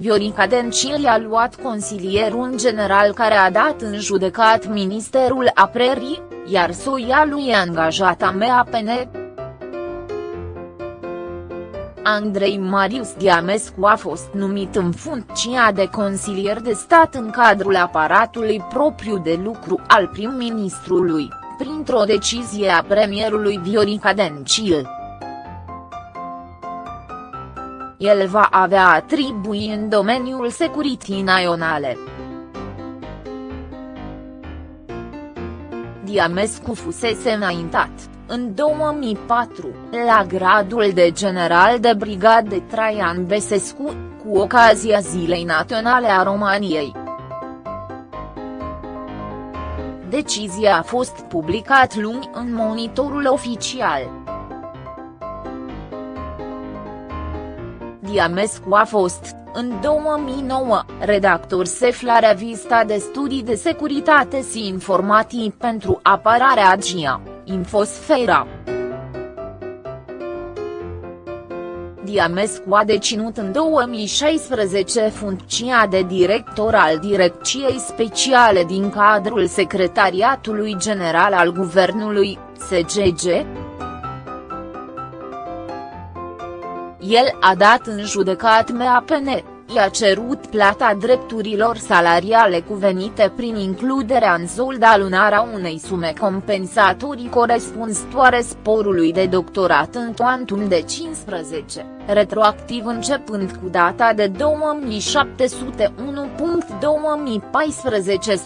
Viorica Dencil a luat consilierul general care a dat în judecat Ministerul Apărării, iar soia lui e angajat AMAPN. Andrei Marius Diamescu a fost numit în funcția de consilier de stat în cadrul aparatului propriu de lucru al prim-ministrului, printr-o decizie a premierului Viorica Dencil. El va avea atribui în domeniul securității naționale. Diamescu fusese înaintat, în 2004, la gradul de general de brigad de Traian Besescu, cu ocazia Zilei Naționale a României. Decizia a fost publicat luni în monitorul oficial. Diamescu a fost, în 2009, redactor șef la revista de studii de securitate și informații pentru apărarea AGIA, Infosfera. Diamescu a deținut în 2016 funcția de director al Direcției Speciale din cadrul Secretariatului General al Guvernului, SGG, El a dat în judecat MAPN, i-a cerut plata drepturilor salariale cuvenite prin includerea în solda lunară a unei sume compensatorii corespunzătoare sporului de doctorat în quantum de 15, retroactiv începând cu data de 2701.2014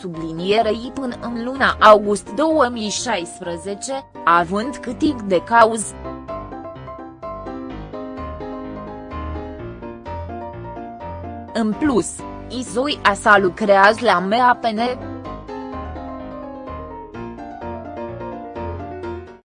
sublinierei până în luna august 2016, având câtig de cauză. În plus, Izoi Asa lucrează la MAPN,